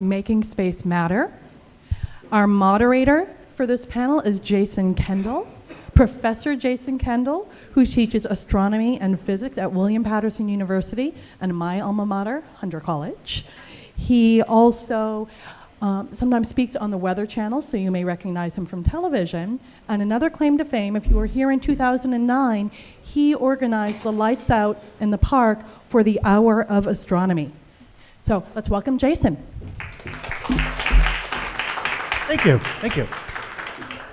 Making Space Matter. Our moderator for this panel is Jason Kendall, Professor Jason Kendall, who teaches astronomy and physics at William Paterson University and my alma mater, Hunter College. He also um, sometimes speaks on the Weather Channel, so you may recognize him from television. And another claim to fame, if you were here in 2009, he organized the lights out in the park for the Hour of Astronomy. So let's welcome Jason. Thank you. Thank you.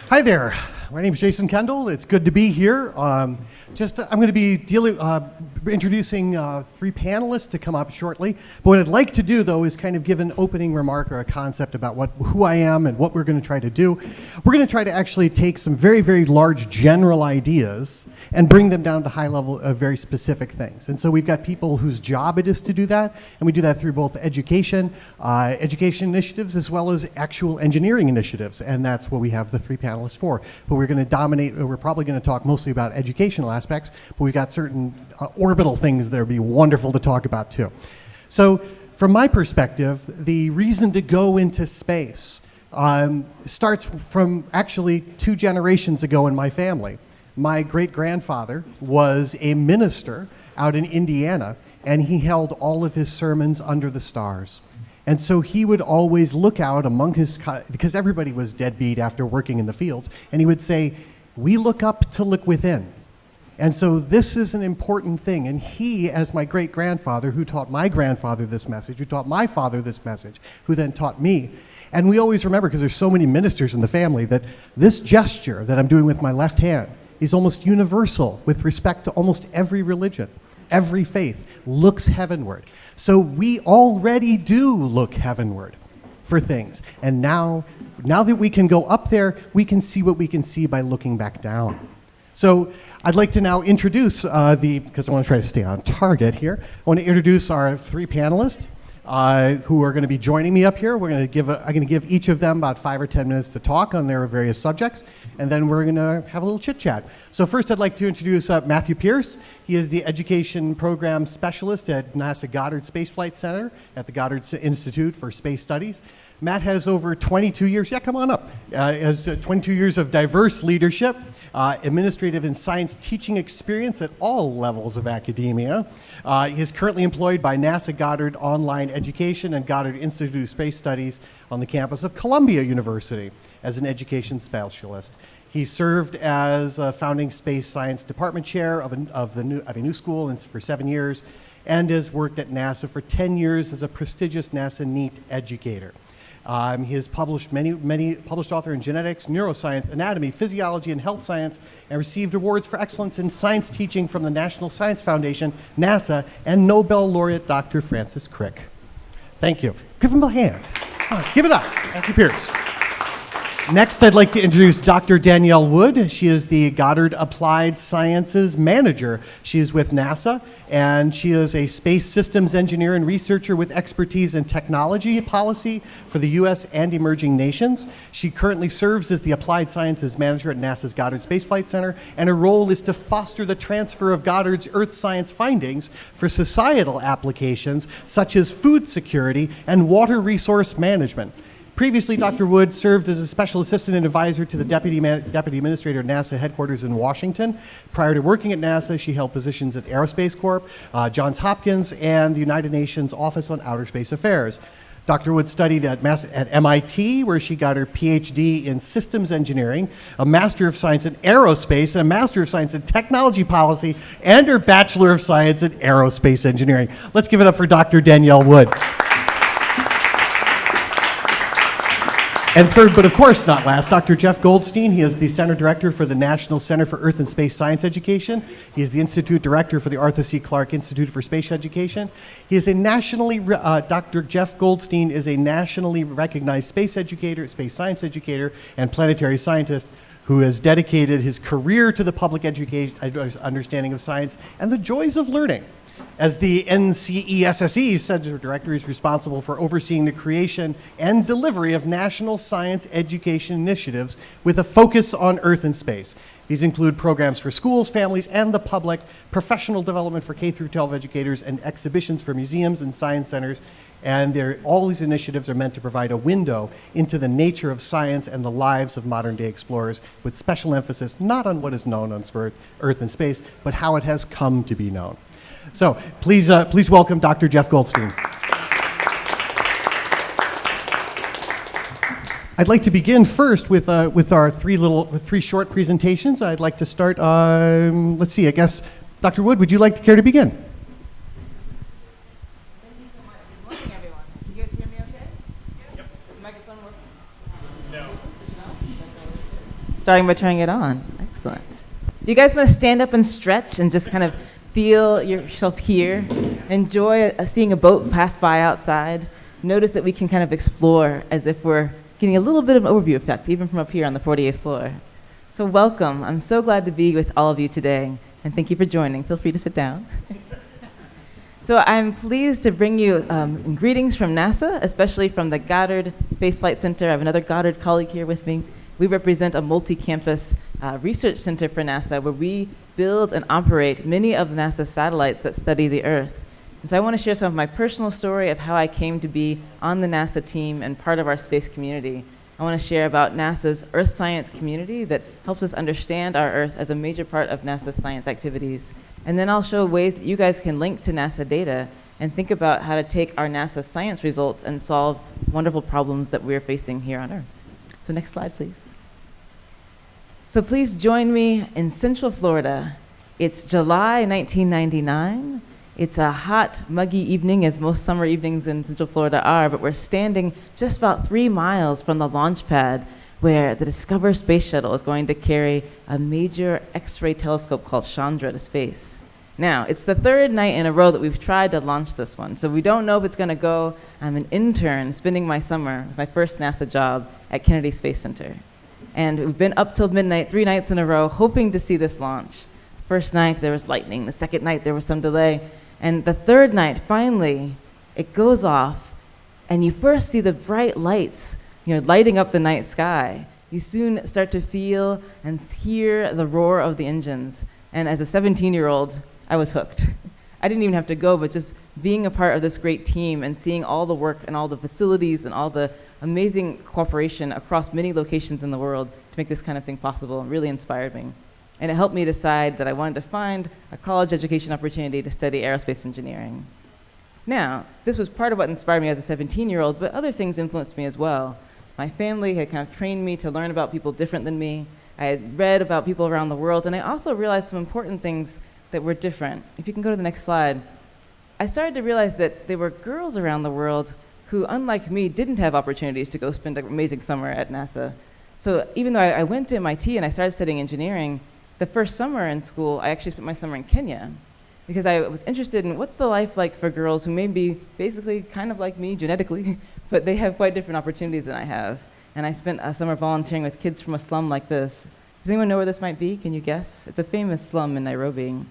Hi there. My name is Jason Kendall. It's good to be here. Um, just I'm going to be dealing, uh, introducing uh, three panelists to come up shortly. But what I'd like to do, though, is kind of give an opening remark or a concept about what who I am and what we're going to try to do. We're going to try to actually take some very, very large general ideas and bring them down to high level of very specific things. And so we've got people whose job it is to do that, and we do that through both education, uh, education initiatives, as well as actual engineering initiatives. And that's what we have the three panelists for. But we're going to dominate, we're probably going to talk mostly about educational aspects, but we've got certain uh, orbital things that would be wonderful to talk about too. So from my perspective, the reason to go into space um, starts from actually two generations ago in my family. My great grandfather was a minister out in Indiana, and he held all of his sermons under the stars. And so he would always look out among his, because everybody was deadbeat after working in the fields, and he would say, We look up to look within. And so this is an important thing. And he, as my great grandfather, who taught my grandfather this message, who taught my father this message, who then taught me. And we always remember, because there's so many ministers in the family, that this gesture that I'm doing with my left hand is almost universal with respect to almost every religion. Every faith looks heavenward. So we already do look heavenward for things. And now, now that we can go up there, we can see what we can see by looking back down. So I'd like to now introduce uh, the, because I want to try to stay on target here, I want to introduce our three panelists uh, who are going to be joining me up here. We're going to give, a, I'm going to give each of them about five or 10 minutes to talk on their various subjects and then we're going to have a little chit chat. So first I'd like to introduce uh, Matthew Pierce. He is the Education Program Specialist at NASA Goddard Space Flight Center at the Goddard Institute for Space Studies. Matt has over 22 years, yeah, come on up, uh, has uh, 22 years of diverse leadership, uh, administrative and science teaching experience at all levels of academia. Uh, he is currently employed by NASA Goddard Online Education and Goddard Institute of Space Studies on the campus of Columbia University as an education specialist. He served as a founding space science department chair of of the new, of a new school for seven years and has worked at NASA for 10 years as a prestigious NASA NEAT educator. Um, he has published many, many published author in genetics, neuroscience, anatomy, physiology, and health science, and received awards for excellence in science teaching from the National Science Foundation, NASA, and Nobel laureate Dr. Francis Crick. Thank you. Give him a hand. give it up. Thank you, Pierce. Next, I'd like to introduce Dr. Danielle Wood. She is the Goddard Applied Sciences Manager. She is with NASA, and she is a space systems engineer and researcher with expertise in technology policy for the U.S. and emerging nations. She currently serves as the Applied Sciences Manager at NASA's Goddard Space Flight Center, and her role is to foster the transfer of Goddard's Earth science findings for societal applications such as food security and water resource management. Previously, Dr. Wood served as a special assistant and advisor to the Deputy, Deputy Administrator at NASA headquarters in Washington. Prior to working at NASA, she held positions at Aerospace Corp, uh, Johns Hopkins, and the United Nations Office on Outer Space Affairs. Dr. Wood studied at, Mass at MIT, where she got her PhD in systems engineering, a Master of Science in aerospace, and a Master of Science in technology policy, and her Bachelor of Science in aerospace engineering. Let's give it up for Dr. Danielle Wood. And third, but of course not last, Dr. Jeff Goldstein. He is the Center Director for the National Center for Earth and Space Science Education. He is the Institute Director for the Arthur C. Clarke Institute for Space Education. He is a nationally, uh, Dr. Jeff Goldstein is a nationally recognized space educator, space science educator, and planetary scientist who has dedicated his career to the public education, understanding of science and the joys of learning. As the NCESSE Center Director, is responsible for overseeing the creation and delivery of national science education initiatives with a focus on Earth and space. These include programs for schools, families, and the public, professional development for K through 12 educators, and exhibitions for museums and science centers. And all these initiatives are meant to provide a window into the nature of science and the lives of modern day explorers, with special emphasis not on what is known on Earth, Earth and space, but how it has come to be known. So please, uh, please welcome Dr. Jeff Goldstein. I'd like to begin first with, uh, with our three little, three short presentations. I'd like to start, um, let's see, I guess, Dr. Wood, would you like to care to begin? Thank you so much. Good morning, everyone. Can you guys hear me okay? Yep. The microphone working? No. Starting by turning it on. Excellent. Do you guys want to stand up and stretch and just kind of feel yourself here? Enjoy seeing a boat pass by outside. Notice that we can kind of explore as if we're getting a little bit of an overview effect, even from up here on the 48th floor. So welcome. I'm so glad to be with all of you today, and thank you for joining. Feel free to sit down. So I'm pleased to bring you um, greetings from NASA, especially from the Goddard Space Flight Center. I have another Goddard colleague here with me. We represent a multi-campus uh, research center for NASA where we build and operate many of NASA's satellites that study the Earth. And so I want to share some of my personal story of how I came to be on the NASA team and part of our space community. I want to share about NASA's Earth science community that helps us understand our Earth as a major part of NASA's science activities. And then I'll show ways that you guys can link to NASA data and think about how to take our NASA science results and solve wonderful problems that we're facing here on Earth. So next slide, please. So please join me in Central Florida. It's July 1999. It's a hot, muggy evening, as most summer evenings in Central Florida are, but we're standing just about three miles from the launch pad where the Discover space shuttle is going to carry a major X-ray telescope called Chandra to space. Now, it's the third night in a row that we've tried to launch this one, so we don't know if it's going to go. I'm an intern spending my summer with my first NASA job at Kennedy Space Center. And we've been up till midnight, three nights in a row, hoping to see this launch. First night, there was lightning. The second night, there was some delay. And the third night, finally, it goes off, and you first see the bright lights, you know, lighting up the night sky. You soon start to feel and hear the roar of the engines. And as a 17-year-old, I was hooked. I didn't even have to go, but just being a part of this great team and seeing all the work and all the facilities and all the amazing cooperation across many locations in the world to make this kind of thing possible really inspired me. And it helped me decide that I wanted to find a college education opportunity to study aerospace engineering. Now, this was part of what inspired me as a 17 year old, but other things influenced me as well. My family had kind of trained me to learn about people different than me. I had read about people around the world, and I also realized some important things that were different. If you can go to the next slide, I started to realize that there were girls around the world who, unlike me, didn't have opportunities to go spend an amazing summer at NASA. So even though I, I went to MIT and I started studying engineering, the first summer in school, I actually spent my summer in Kenya because I was interested in what's the life like for girls who may be basically kind of like me genetically, but they have quite different opportunities than I have. And I spent a summer volunteering with kids from a slum like this. Does anyone know where this might be? Can you guess? It's a famous slum in Nairobi.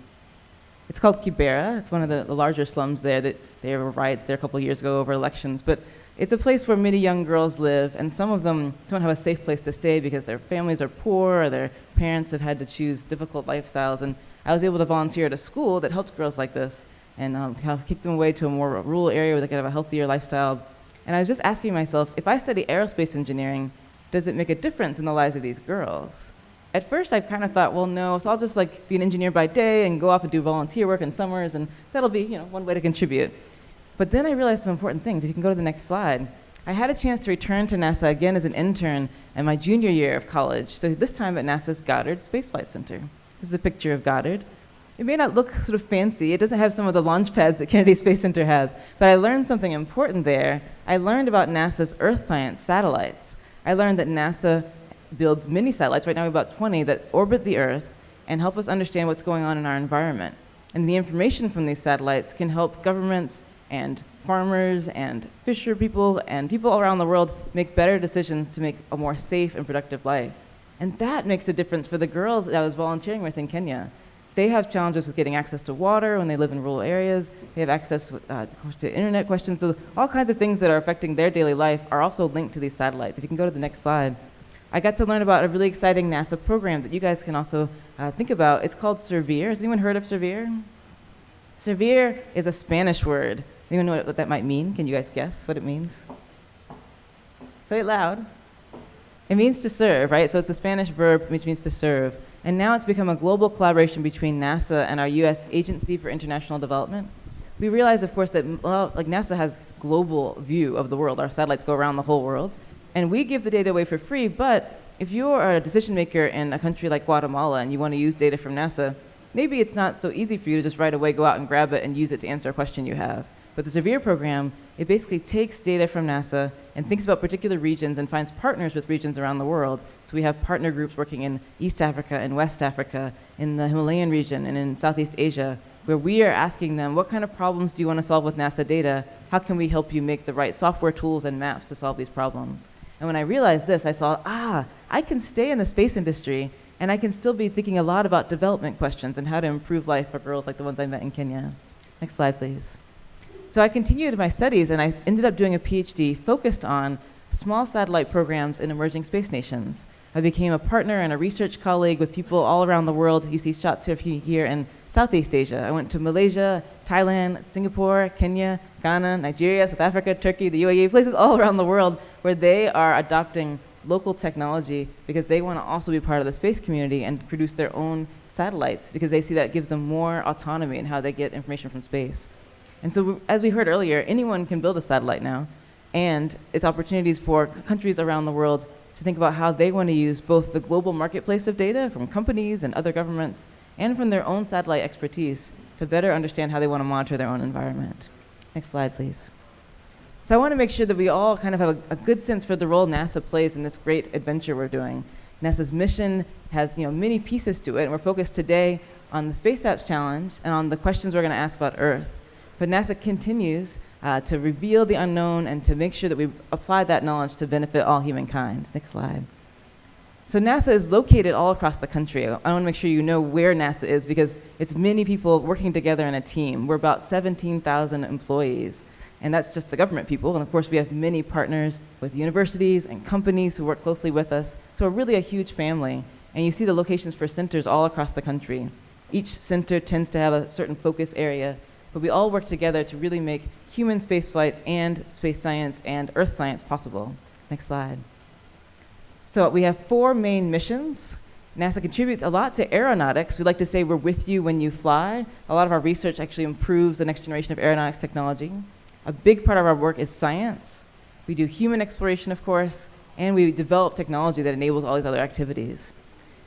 It's called Kibera. It's one of the, the larger slums there. That there were riots there a couple years ago over elections. But it's a place where many young girls live, and some of them don't have a safe place to stay because their families are poor or their parents have had to choose difficult lifestyles. And I was able to volunteer at a school that helped girls like this and um, kind of kick them away to a more rural area where they could have a healthier lifestyle. And I was just asking myself, if I study aerospace engineering, does it make a difference in the lives of these girls? At first, I kind of thought, well, no, so I'll just like be an engineer by day and go off and do volunteer work in summers, and that'll be, you know, one way to contribute. But then I realized some important things. If you can go to the next slide. I had a chance to return to NASA again as an intern in my junior year of college, so this time at NASA's Goddard Space Flight Center. This is a picture of Goddard. It may not look sort of fancy. It doesn't have some of the launch pads that Kennedy Space Center has, but I learned something important there. I learned about NASA's Earth science satellites. I learned that NASA builds many satellites, right now we have about 20, that orbit the Earth and help us understand what's going on in our environment. And the information from these satellites can help governments and farmers and fisher people and people around the world make better decisions to make a more safe and productive life. And that makes a difference for the girls that I was volunteering with in Kenya. They have challenges with getting access to water when they live in rural areas. They have access uh, to internet questions. So all kinds of things that are affecting their daily life are also linked to these satellites. If you can go to the next slide. I got to learn about a really exciting NASA program that you guys can also uh, think about. It's called Servir. Has anyone heard of Servir? Servir is a Spanish word. Anyone know what that might mean? Can you guys guess what it means? Say it loud. It means to serve, right? So it's the Spanish verb which means to serve. And now it's become a global collaboration between NASA and our US Agency for International Development. We realize, of course, that well, like NASA has global view of the world. Our satellites go around the whole world. And we give the data away for free, but if you're a decision maker in a country like Guatemala and you want to use data from NASA, maybe it's not so easy for you to just right away go out and grab it and use it to answer a question you have. But the Servir program, it basically takes data from NASA and thinks about particular regions and finds partners with regions around the world. So we have partner groups working in East Africa and West Africa, in the Himalayan region and in Southeast Asia, where we are asking them, what kind of problems do you want to solve with NASA data? How can we help you make the right software tools and maps to solve these problems? And when I realized this, I saw, ah, I can stay in the space industry and I can still be thinking a lot about development questions and how to improve life for girls like the ones I met in Kenya. Next slide, please. So I continued my studies and I ended up doing a PhD focused on small satellite programs in emerging space nations. I became a partner and a research colleague with people all around the world. You see shots of here in Southeast Asia. I went to Malaysia, Thailand, Singapore, Kenya, Ghana, Nigeria, South Africa, Turkey, the UAE, places all around the world where they are adopting local technology because they want to also be part of the space community and produce their own satellites because they see that gives them more autonomy in how they get information from space. And so, as we heard earlier, anyone can build a satellite now, and it's opportunities for countries around the world to think about how they want to use both the global marketplace of data from companies and other governments and from their own satellite expertise to better understand how they want to monitor their own environment. Next slide, please. So I want to make sure that we all kind of have a, a, good sense for the role NASA plays in this great adventure we're doing. NASA's mission has you know, many pieces to it, and we're focused today on the Space Apps Challenge and on the questions we're going to ask about Earth. But NASA continues uh, to reveal the unknown and to make sure that we apply that knowledge to benefit all humankind. Next slide. So NASA is located all across the country. I want to make sure you know where NASA is because it's many people working together in a team. We're about 17,000 employees, and that's just the government people. And of course, we have many partners with universities and companies who work closely with us. So we're really a huge family. And you see the locations for centers all across the country. Each center tends to have a certain focus area, but we all work together to really make human spaceflight and space science and earth science possible. Next slide. So we have four main missions. NASA contributes a lot to aeronautics. We like to say we're with you when you fly. A lot of our research actually improves the next generation of aeronautics technology. A big part of our work is science. We do human exploration, of course, and we develop technology that enables all these other activities.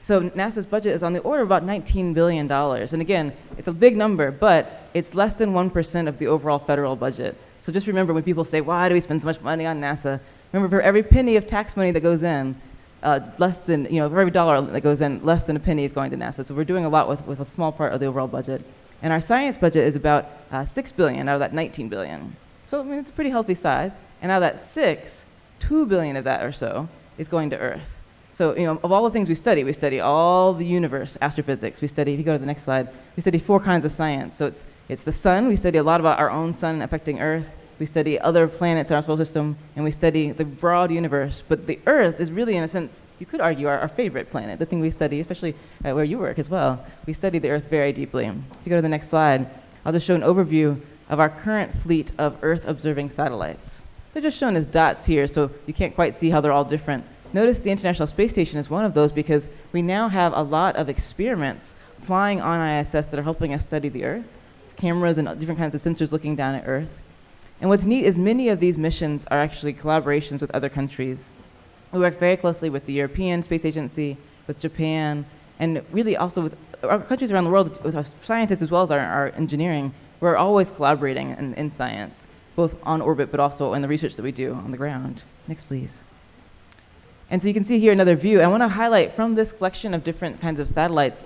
So NASA's budget is on the order of about $19 billion. And again, it's a big number, but it's less than 1% of the overall federal budget. So just remember when people say, why do we spend so much money on NASA? Remember, for every penny of tax money that goes in, uh, less than, you know, for every dollar that goes in, less than a penny is going to NASA. So we're doing a lot with, with a small part of the overall budget. And our science budget is about uh, 6 billion out of that 19 billion. So I mean, it's a pretty healthy size. And out of that 6, 2 billion of that or so is going to Earth. So, you know, of all the things we study, we study all the universe, astrophysics. We study, if you go to the next slide, we study four kinds of science. So it's, it's the sun. We study a lot about our own sun affecting Earth we study other planets in our solar system, and we study the broad universe. But the Earth is really, in a sense, you could argue, our, our favorite planet, the thing we study, especially uh, where you work as well. We study the Earth very deeply. If you go to the next slide, I'll just show an overview of our current fleet of Earth observing satellites. They're just shown as dots here, so you can't quite see how they're all different. Notice the International Space Station is one of those because we now have a lot of experiments flying on ISS that are helping us study the Earth. Cameras and different kinds of sensors looking down at Earth. And what's neat is many of these missions are actually collaborations with other countries. We work very closely with the European Space Agency, with Japan, and really also with uh, our countries around the world, with our scientists as well as our, our engineering. We're always collaborating in, in science, both on orbit but also in the research that we do on the ground. Next, please. And so you can see here another view. I want to highlight from this collection of different kinds of satellites,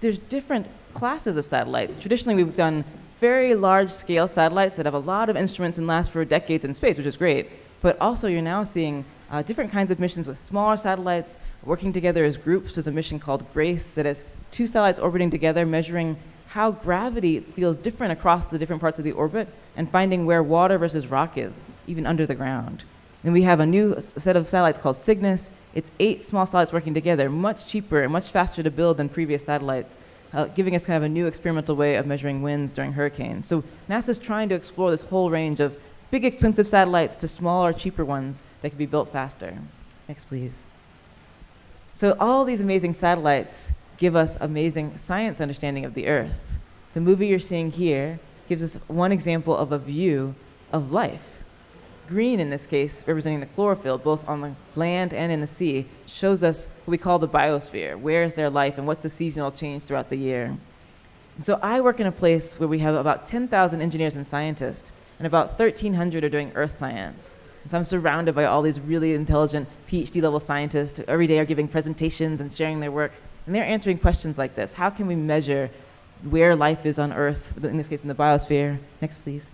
there's different classes of satellites. Traditionally, we've done very large scale satellites that have a lot of instruments and last for decades in space, which is great. But also, you're now seeing uh, different kinds of missions with smaller satellites working together as groups. There's a mission called GRACE that has two satellites orbiting together, measuring how gravity feels different across the different parts of the orbit and finding where water versus rock is, even under the ground. Then we have a new set of satellites called CYGNSS It's eight small satellites working together, much cheaper and much faster to build than previous satellites, uh, giving us kind of a new experimental way of measuring winds during hurricanes. So NASA's trying to explore this whole range of big expensive satellites to smaller, cheaper ones that can be built faster. Next, please. So all these amazing satellites give us amazing science understanding of the Earth. The movie you're seeing here gives us one example of a view of life. Green, in this case, representing the chlorophyll, both on the land and in the sea, shows us what we call the biosphere. Where is there life and what's the seasonal change throughout the year? So I work in a place where we have about 10,000 engineers and scientists, and about 1,300 are doing earth science. And so I'm surrounded by all these really intelligent PhD level scientists who every day are giving presentations and sharing their work. And they're answering questions like this How can we measure where life is on Earth, in this case in the biosphere? Next, please.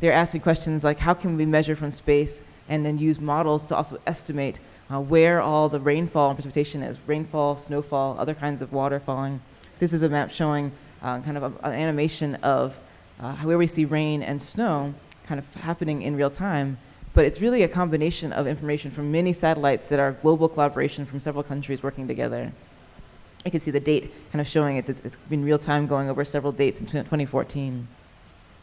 They're asking questions like how can we measure from space and then use models to also estimate uh, where all the rainfall and precipitation is rainfall, snowfall, other kinds of water falling. This is a map showing uh, kind of a, an animation of uh, where we see rain and snow kind of happening in real time. But it's really a combination of information from many satellites that are global collaboration from several countries working together. You can see the date kind of showing it's, it's, it's been real time going over several dates in 2014.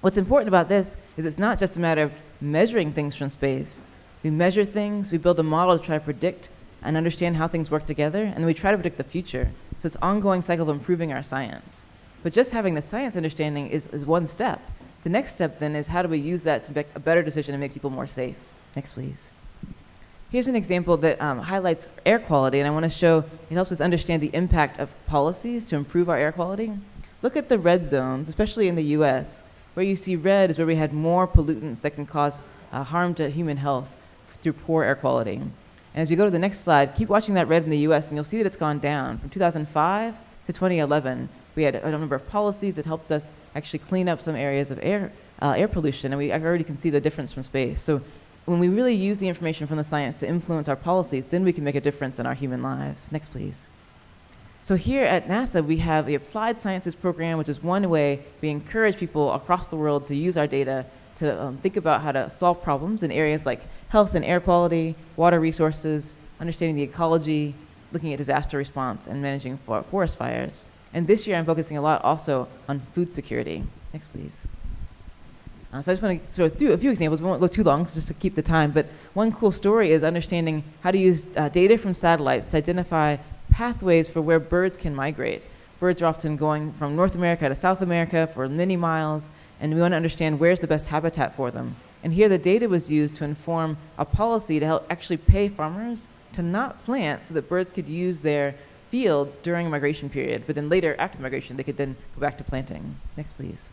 What's important about this is it's not just a matter of measuring things from space. We measure things, we build a model to try to predict and understand how things work together, and then we try to predict the future. So it's an ongoing cycle of improving our science. But just having the science understanding is, is one step. The next step then is how do we use that to make a better decision and make people more safe? Next, please. Here's an example that um, highlights air quality, and I want to show it helps us understand the impact of policies to improve our air quality. Look at the red zones, especially in the US. Where you see red is where we had more pollutants that can cause uh, harm to human health through poor air quality. And as you go to the next slide, keep watching that red in the US and you'll see that it's gone down. From 2005 to 2011, we had a number of policies that helped us actually clean up some areas of air, uh, air pollution, and we already can see the difference from space. So when we really use the information from the science to influence our policies, then we can make a difference in our human lives. Next, please. So here at NASA, we have the Applied Sciences Program, which is one way we encourage people across the world to use our data to um, think about how to solve problems in areas like health and air quality, water resources, understanding the ecology, looking at disaster response, and managing for forest fires. And this year, I'm focusing a lot also on food security. Next, please. Uh, so I just want to sort of do a few examples. We won't go too long, just to keep the time. But one cool story is understanding how to use uh, data from satellites to identify pathways for where birds can migrate. Birds are often going from North America to South America for many miles, and we want to understand where's the best habitat for them. And here the data was used to inform a policy to help actually pay farmers to not plant so that birds could use their fields during a migration period, but then later, after the migration, they could then go back to planting. Next, please.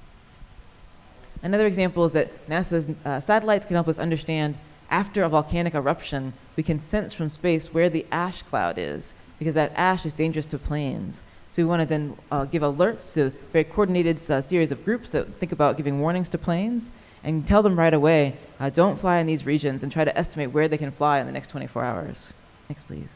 Another example is that NASA's uh, satellites can help us understand after a volcanic eruption, we can sense from space where the ash cloud is because that ash is dangerous to planes. So we want to then uh, give alerts to very coordinated uh, series of groups that think about giving warnings to planes and tell them right away, uh, don't fly in these regions and try to estimate where they can fly in the next 24 hours. Next, please.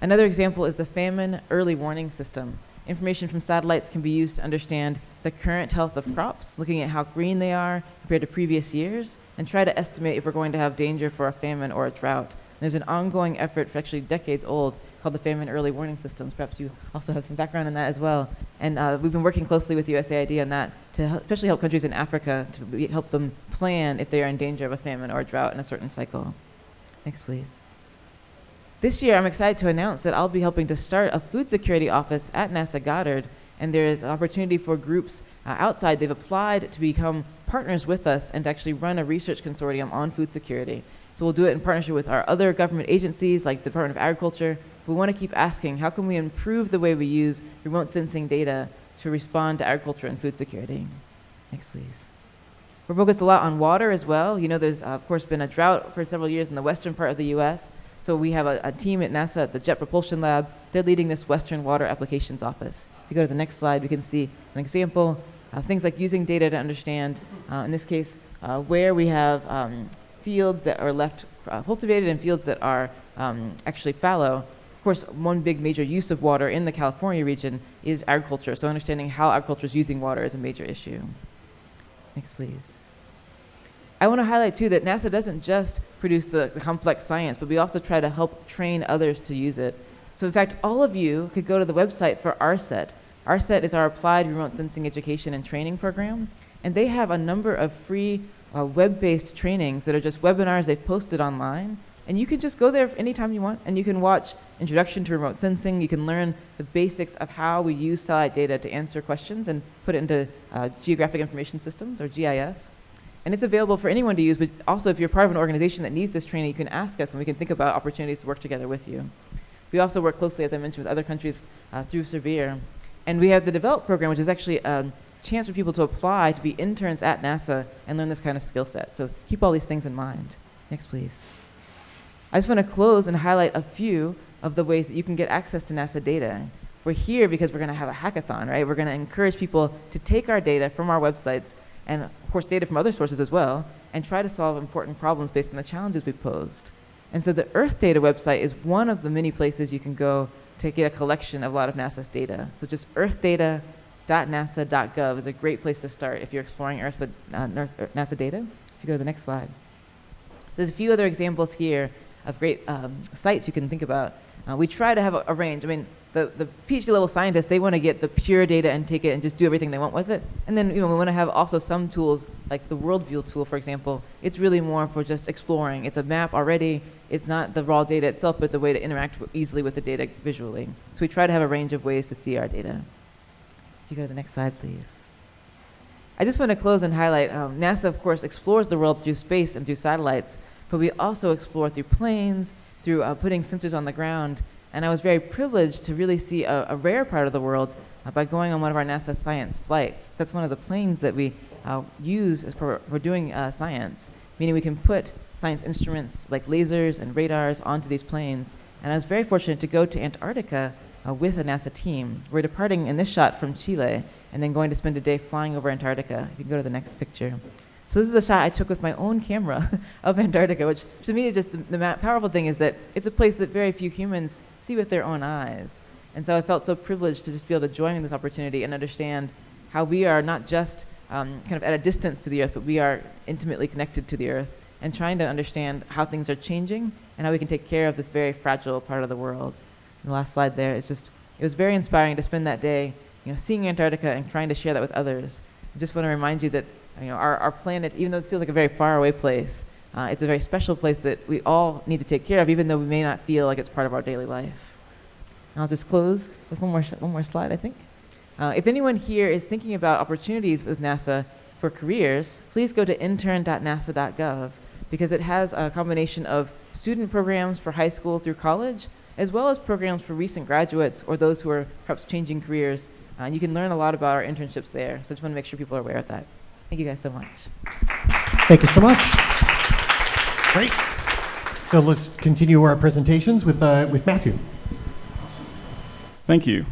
Another example is the famine early warning system. Information from satellites can be used to understand the current health of crops, looking at how green they are compared to previous years, and try to estimate if we're going to have danger for a famine or a drought. There's an ongoing effort, for actually decades old, called the Famine Early Warning Systems. Perhaps you also have some background in that as well. And uh, we've been working closely with USAID on that to help, especially help countries in Africa to help them plan if they are in danger of a famine or a drought in a certain cycle. Next, please. This year, I'm excited to announce that I'll be helping to start a food security office at NASA Goddard. And there is an opportunity for groups uh, outside. They've applied to become partners with us and to actually run a research consortium on food security. So we'll do it in partnership with our other government agencies like the Department of Agriculture. We want to keep asking, how can we improve the way we use remote sensing data to respond to agriculture and food security? Next, please. We're focused a lot on water as well. You know, there's, uh, of course, been a drought for several years in the western part of the U.S., so we have a, a, team at NASA at the Jet Propulsion Lab. They're leading this Western Water Applications Office. If you go to the next slide, we can see an example. Uh, things like using data to understand, uh, in this case, uh, where we have um, fields that are left uh, cultivated and fields that are um, actually fallow. Of course, one big major use of water in the California region is agriculture. So understanding how agriculture is using water is a major issue. Next, please. I want to highlight too that NASA doesn't just produce the, the complex science, but we also try to help train others to use it. So in fact, all of you could go to the website for ARSET. ARSET is our Applied Remote Sensing Education and Training Program, and they have a number of free uh, web-based trainings that are just webinars they've posted online. And you can just go there anytime you want, and you can watch Introduction to Remote Sensing. You can learn the basics of how we use satellite data to answer questions and put it into uh, Geographic Information Systems, or GIS. And it's available for anyone to use, but also if you're part of an organization that needs this training, you can ask us, and we can think about opportunities to work together with you. We also work closely, as I mentioned, with other countries uh, through Servir. And we have the DEVELOP program, which is actually a chance for people to apply to be interns at NASA and learn this kind of skill set. So keep all these things in mind. Next, please. I just want to close and highlight a few of the ways that you can get access to NASA data. We're here because we're going to have a hackathon, right? We're going to encourage people to take our data from our websites and, of course, data from other sources as well, and try to solve important problems based on the challenges we posed. And so the Earth Data website is one of the many places you can go to get a collection of a lot of NASA's data. So just earthdata.nasa.gov is a great place to start if you're exploring uh, NASA data. If you go to the next slide. There's a few other examples here of great um, sites you can think about. Uh, we try to have a, a, range. I mean, the, the PhD level scientists, they want to get the pure data and take it and just do everything they want with it. And then you know, we want to have also some tools, like the Worldview tool, for example. It's really more for just exploring. It's a map already. It's not the raw data itself, but it's a way to interact easily with the data visually. So we try to have a range of ways to see our data. If you go to the next slide, please. I just want to close and highlight, um, NASA, of course, explores the world through space and through satellites but we also explore through planes, through uh, putting sensors on the ground. And I was very privileged to really see a, a rare part of the world uh, by going on one of our NASA science flights. That's one of the planes that we uh, use for, for doing uh, science, meaning we can put science instruments like lasers and radars onto these planes. And I was very fortunate to go to Antarctica uh, with a NASA team. We're departing in this shot from Chile and then going to spend a day flying over Antarctica. You can go to the next picture. So this is a shot I took with my own camera of Antarctica, which to me is just the, the powerful thing is that it's a place that very few humans see with their own eyes. And so I felt so privileged to just be able to join in this opportunity and understand how we are not just um, kind of at a distance to the Earth, but we are intimately connected to the Earth and trying to understand how things are changing and how we can take care of this very fragile part of the world. And the last slide there is just, it was very inspiring to spend that day, you know, seeing Antarctica and trying to share that with others. I just want to remind you that you know, our, our planet, even though it feels like a very far away place, uh, it's a very special place that we all need to take care of, even though we may not feel like it's part of our daily life. And I'll just close with one more, one more slide, I think. Uh, if anyone here is thinking about opportunities with NASA for careers, please go to intern.nasa.gov because it has a combination of student programs for high school through college, as well as programs for recent graduates or those who are perhaps changing careers. Uh, and you can learn a lot about our internships there, so I just want to make sure people are aware of that. Thank you guys so much. Thank you so much. Great. So let's continue our presentations with, uh, with Matthew. Thank you.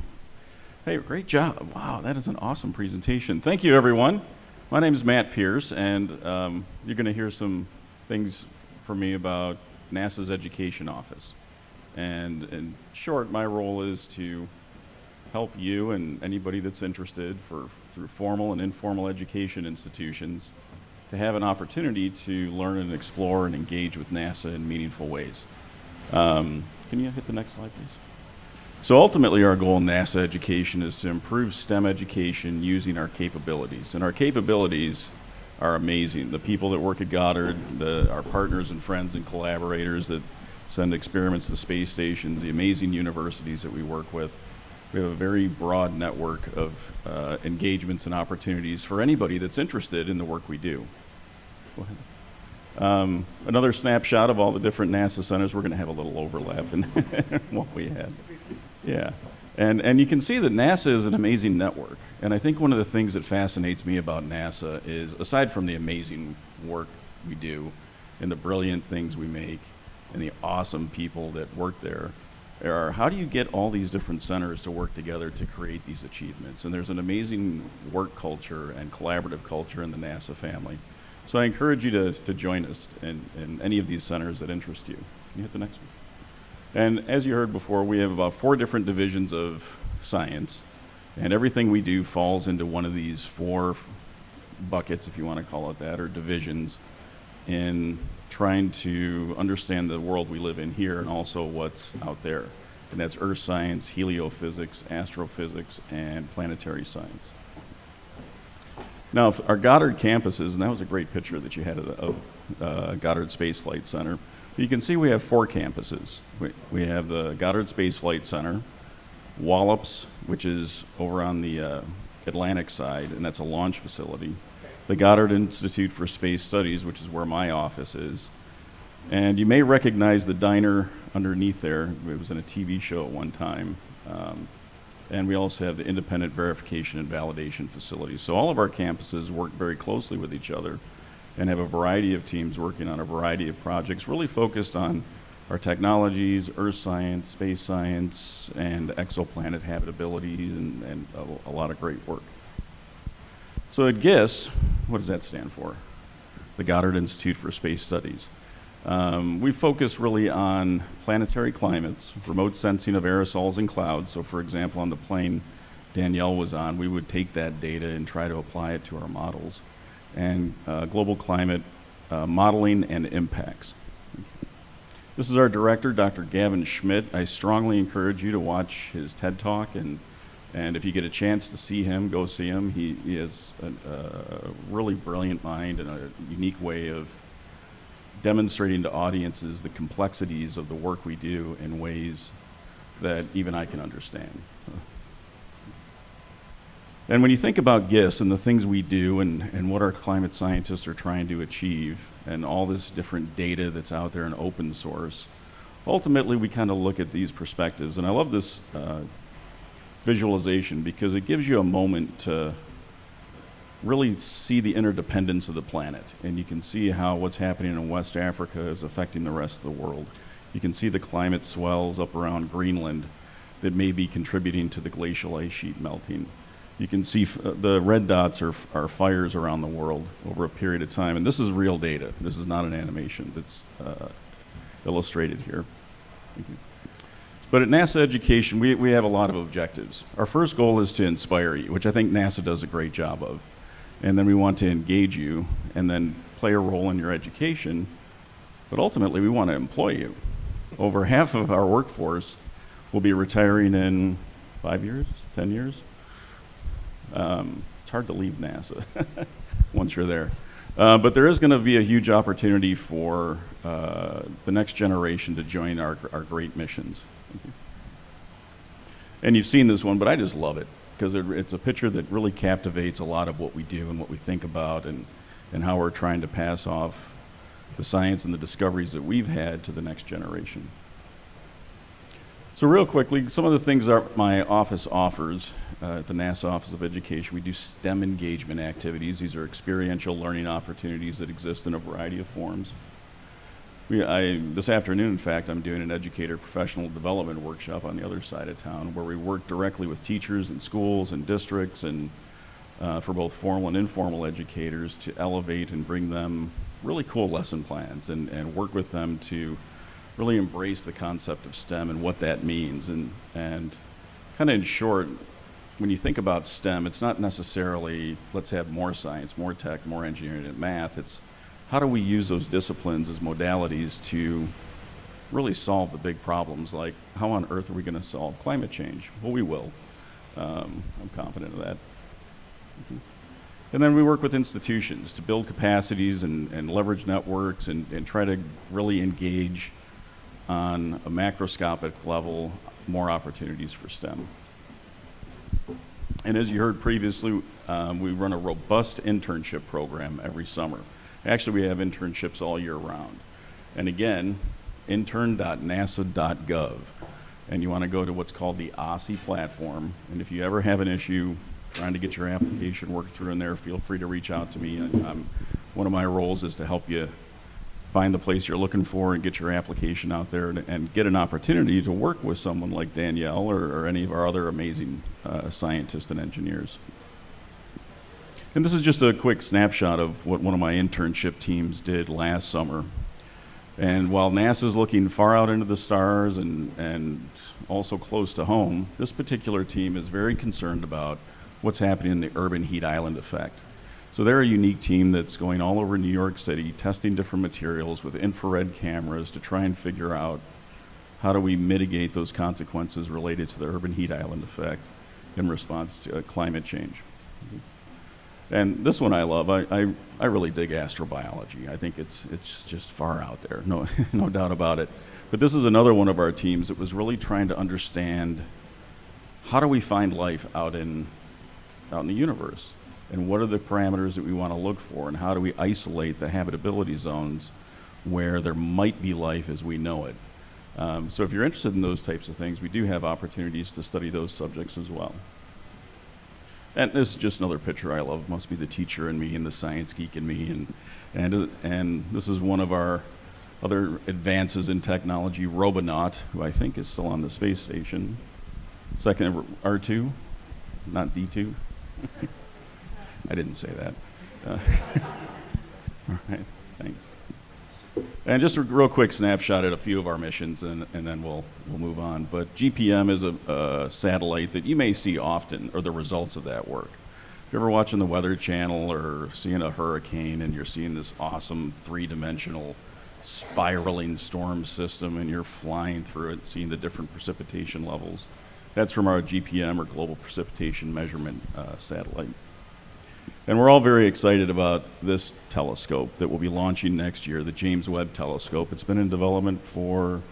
Hey, great job. Wow, that is an awesome presentation. Thank you, everyone. My name is Matt Pierce, and um, you're going to hear some things from me about NASA's Education Office. And in short, my role is to help you and anybody that's interested for through formal and informal education institutions to have an opportunity to learn and explore and engage with NASA in meaningful ways. Um, can you hit the next slide, please? So ultimately, our goal in NASA education is to improve STEM education using our capabilities. And our capabilities are amazing. The people that work at Goddard, the, our partners and friends and collaborators that send experiments to space stations, the amazing universities that we work with, we have a very broad network of uh, engagements and opportunities for anybody that's interested in the work we do. Um, another snapshot of all the different NASA centers. We're going to have a little overlap in what we had. Yeah. And, and you can see that NASA is an amazing network. And I think one of the things that fascinates me about NASA is, aside from the amazing work we do and the brilliant things we make and the awesome people that work there, how do you get all these different centers to work together to create these achievements? And there's an amazing work culture and collaborative culture in the NASA family. So I encourage you to, to join us in, in any of these centers that interest you. Can you hit the next one? And as you heard before, we have about four different divisions of science, and everything we do falls into one of these four buckets, if you want to call it that, or divisions. in trying to understand the world we live in here and also what's out there. And that's earth science, heliophysics, astrophysics, and planetary science. Now, our Goddard campuses, and that was a great picture that you had of, the, uh, Goddard Space Flight Center. You can see we have four campuses. We, we have the Goddard Space Flight Center, Wallops, which is over on the uh, Atlantic side, and that's a launch facility. The Goddard Institute for Space Studies, which is where my office is. And you may recognize the diner underneath there. It was in a TV show at one time. Um, and we also have the independent verification and validation facilities. So all of our campuses work very closely with each other and have a variety of teams working on a variety of projects, really focused on our technologies, earth science, space science, and exoplanet habitabilities, and, and a, a lot of great work. So at GISS, what does that stand for? The Goddard Institute for Space Studies. Um, we focus really on planetary climates, remote sensing of aerosols and clouds. So, for example, on the plane Danielle was on, we would take that data and try to apply it to our models. And uh, global climate uh, modeling and impacts. This is our director, Dr. Gavin Schmidt. I strongly encourage you to watch his TED Talk, and, and if you get a chance to see him, go see him. He, he has a, a really brilliant mind and a unique way of demonstrating to audiences the complexities of the work we do in ways that even I can understand. And when you think about GISS and the things we do and, and what our climate scientists are trying to achieve and all this different data that's out there in open source, ultimately we kind of look at these perspectives. And I love this uh, visualization because it gives you a moment to really see the interdependence of the planet. And you can see how what's happening in West Africa is affecting the rest of the world. You can see the climate swells up around Greenland that may be contributing to the glacial ice sheet melting. You can see uh, the red dots are, are fires around the world over a period of time. And this is real data. This is not an animation that's uh, illustrated here. But at NASA Education, we, we have a lot of objectives. Our first goal is to inspire you, which I think NASA does a great job of and then we want to engage you and then play a role in your education. But ultimately, we want to employ you. Over half of our workforce will be retiring in five years, 10 years. Um, it's hard to leave NASA once you're there. Uh, but there is going to be a huge opportunity for uh, the next generation to join our, our great missions. And you've seen this one, but I just love it because it, it's a picture that really captivates a lot of what we do and what we think about and, and how we're trying to pass off the science and the discoveries that we've had to the next generation. So real quickly, some of the things that my office offers uh, at the NASA Office of Education, we do STEM engagement activities. These are experiential learning opportunities that exist in a variety of forms. We, I, this afternoon, in fact, I'm doing an educator professional development workshop on the other side of town where we work directly with teachers and schools and districts and uh, for both formal and informal educators to elevate and bring them really cool lesson plans and, and work with them to really embrace the concept of STEM and what that means. And, and kind of in short, when you think about STEM, it's not necessarily let's have more science, more tech, more engineering and math. It's how do we use those disciplines as modalities to really solve the big problems like how on earth are we going to solve climate change? Well, we will. Um, I'm confident of that. Mm-hmm. And then we work with institutions to build capacities and, and leverage networks and, and try to really engage on a macroscopic level more opportunities for STEM. And as you heard previously, um, we run a robust internship program every summer. Actually, we have internships all year round. And again, intern.nasa.gov. And you want to go to what's called the OSSI platform. And if you ever have an issue trying to get your application worked through in there, feel free to reach out to me. I'm, one of my roles is to help you find the place you're looking for and get your application out there and, and get an opportunity to work with someone like Danielle or, or any of our other amazing uh, scientists and engineers. And this is just a quick snapshot of what one of my internship teams did last summer. And while NASA's looking far out into the stars and, and also close to home, this particular team is very concerned about what's happening in the urban heat island effect. So they're a unique team that's going all over New York City, testing different materials with infrared cameras to try and figure out how do we mitigate those consequences related to the urban heat island effect in response to uh, climate change. And this one I love. I, I, I really dig astrobiology. I think it's, it's just far out there, no, no doubt about it. But this is another one of our teams that was really trying to understand how do we find life out in, out in the universe? And what are the parameters that we want to look for? And how do we isolate the habitability zones where there might be life as we know it? Um, so if you're interested in those types of things, we do have opportunities to study those subjects as well. And this is just another picture I love. Must be the teacher in me and the science geek in me. And, and, and this is one of our other advances in technology, Robonaut, who I think is still on the space station. Second, R2, not D2. I didn't say that. Uh, all right, thanks. And just a real quick snapshot at a few of our missions, and, and then we'll, we'll move on. But GPM is a, a satellite that you may see often, or the results of that work. If you're ever watching the Weather Channel or seeing a hurricane and you're seeing this awesome three dimensional spiraling storm system and you're flying through it, seeing the different precipitation levels, that's from our GPM or Global Precipitation Measurement uh, satellite. And we're all very excited about this telescope that we'll be launching next year, the James Webb Telescope. It's been in development for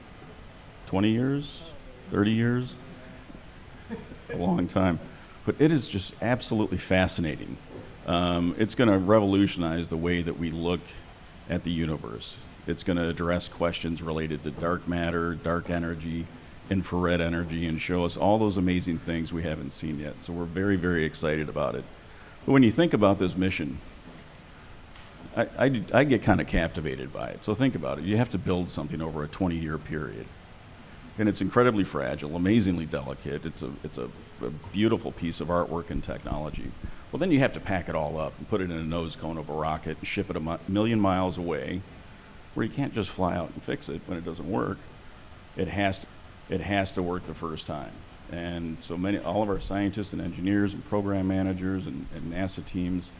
20 years, 30 years, a long time. But it is just absolutely fascinating. Um, it's going to revolutionize the way that we look at the universe. It's going to address questions related to dark matter, dark energy, infrared energy, and show us all those amazing things we haven't seen yet. So we're very, very excited about it. But when you think about this mission, I, I, I get kind of captivated by it. So think about it. You have to build something over a 20 year period. And it's incredibly fragile, amazingly delicate. It's, a, it's a, a beautiful piece of artwork and technology. Well, then you have to pack it all up and put it in a nose cone of a rocket and ship it a mi- million miles away, where you can't just fly out and fix it when it doesn't work. It has to, it has to work the first time. And so many, all of our scientists and engineers and program managers and, and NASA teams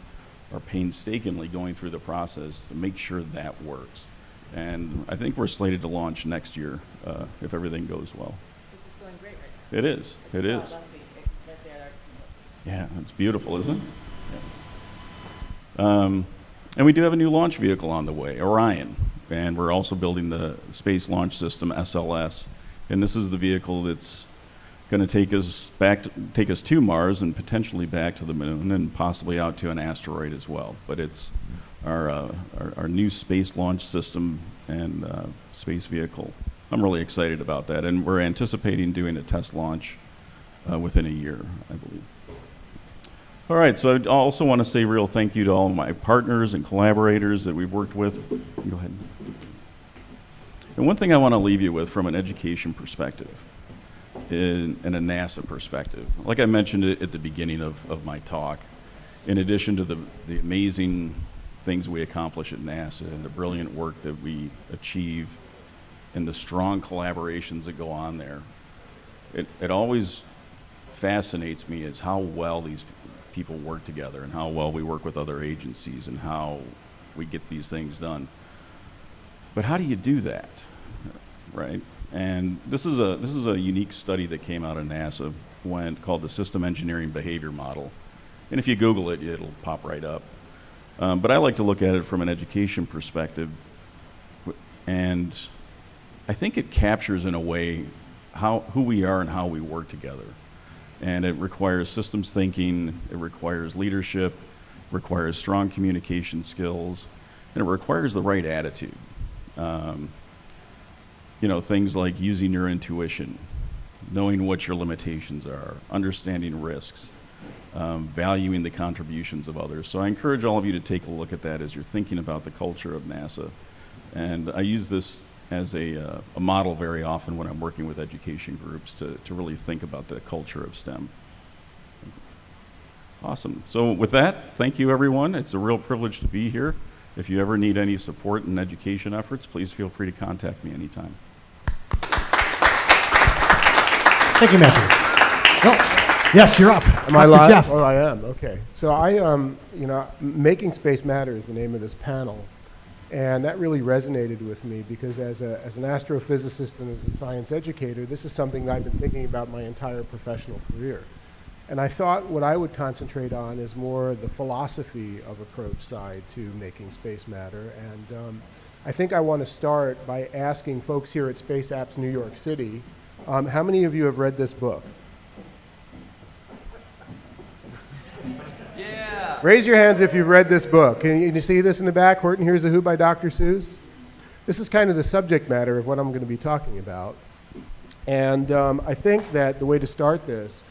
are painstakingly going through the process to make sure that works. And I think we're slated to launch next year uh, if everything goes well. It's going great right It is. It now. is. Yeah, it's beautiful, isn't it? Yeah. Um, and we do have a new launch vehicle on the way, Orion, and we're also building the Space Launch System (SLS). And this is the vehicle that's going to take us back, to, take us to Mars, and potentially back to the Moon, and possibly out to an asteroid as well. But it's our uh, our, our, new space launch system and uh, space vehicle. I'm really excited about that, and we're anticipating doing a test launch uh, within a year, I believe. All right, so I also want to say real thank you to all my partners and collaborators that we've worked with. Go ahead. And one thing I want to leave you with from an education perspective in, in a NASA perspective, like I mentioned at the beginning of, of my talk, in addition to the, the amazing things we accomplish at NASA and the brilliant work that we achieve and the strong collaborations that go on there, it, it always fascinates me is how well these people work together and how well we work with other agencies and how we get these things done. But how do you do that, right? And this is a this is a unique study that came out of NASA when called the System Engineering Behavior Model. And if you Google it, it'll pop right up. Um, but I like to look at it from an education perspective, and I think it captures in a way how who we are and how we work together and it requires systems thinking, it requires leadership, requires strong communication skills, and it requires the right attitude. Um, you know, things like using your intuition, knowing what your limitations are, understanding risks, um, valuing the contributions of others. So I encourage all of you to take a look at that as you're thinking about the culture of NASA. And I use this as a, uh, a model very often when I'm working with education groups to, to really think about the culture of STEM. Awesome. So with that, thank you everyone. It's a real privilege to be here. If you ever need any support in education efforts, please feel free to contact me anytime. Thank you, Matthew. Well, Yes, you're up. Am I live? Jeff. Oh, I am. Okay. So I, um, you know, making space matter is the name of this panel, and that really resonated with me because as a as an astrophysicist and as a science educator, this is something that I've been thinking about my entire professional career. And I thought what I would concentrate on is more the philosophy of approach side to making space matter. And um, I think I want to start by asking folks here at Space Apps New York City, um, how many of you have read this book? Raise your hands if you've read this book. Can you, can you see this in the back? Horton Hears a Who by Dr. Seuss? This is kind of the subject matter of what I'm going to be talking about. And um, I think that the way to start this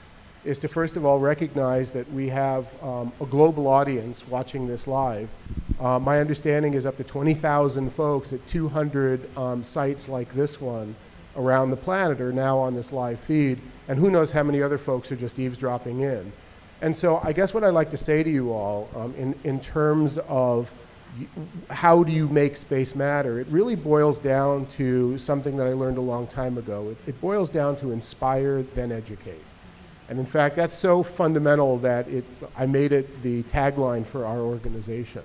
is to first of all recognize that we have um, a global audience watching this live. Uh, my understanding is up to 20,000 folks at 200 um, sites like this one around the planet are now on this live feed, and who knows how many other folks are just eavesdropping in. And so I guess what I'd like to say to you all um, in, in terms of how do you make space matter, it really boils down to something that I learned a long time ago. It, it boils down to inspire, then educate. And in fact, that's so fundamental that it, I made it the tagline for our organization.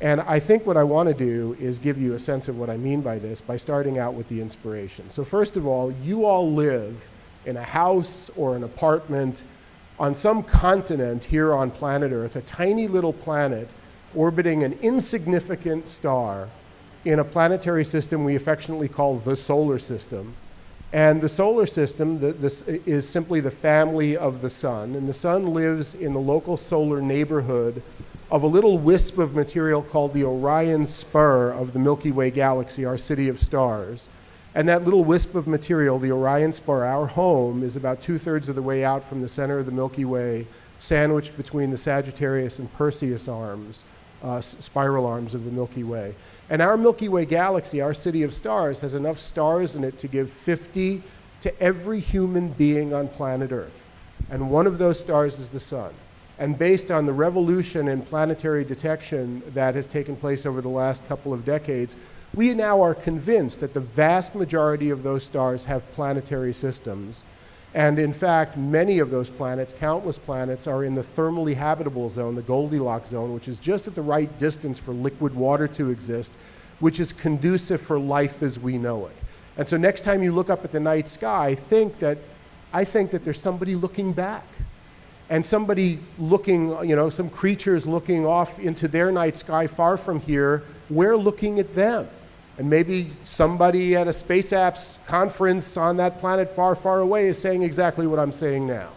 And I think what I want to do is give you a sense of what I mean by this by starting out with the inspiration. So, first of all, you all live in a house or an apartment on some continent here on planet Earth, a tiny little planet orbiting an insignificant star in a planetary system we affectionately call the solar system. And the solar system the, this is simply the family of the sun. And the sun lives in the local solar neighborhood of a little wisp of material called the Orion Spur of the Milky Way galaxy, our city of stars. And that little wisp of material, the Orion Spur, our home, is about two thirds of the way out from the center of the Milky Way, sandwiched between the Sagittarius and Perseus arms, uh, spiral arms of the Milky Way. And our Milky Way galaxy, our city of stars, has enough stars in it to give 50 to every human being on planet Earth. And one of those stars is the sun. And based on the revolution in planetary detection that has taken place over the last couple of decades, we now are convinced that the vast majority of those stars have planetary systems. And in fact, many of those planets, countless planets, are in the thermally habitable zone, the Goldilocks zone, which is just at the right distance for liquid water to exist, which is conducive for life as we know it. And so next time you look up at the night sky, think that I think that there's somebody looking back and somebody looking, you know, some creatures looking off into their night sky far from here, we're looking at them. And maybe somebody at a Space Apps conference on that planet far, far away is saying exactly what I'm saying now.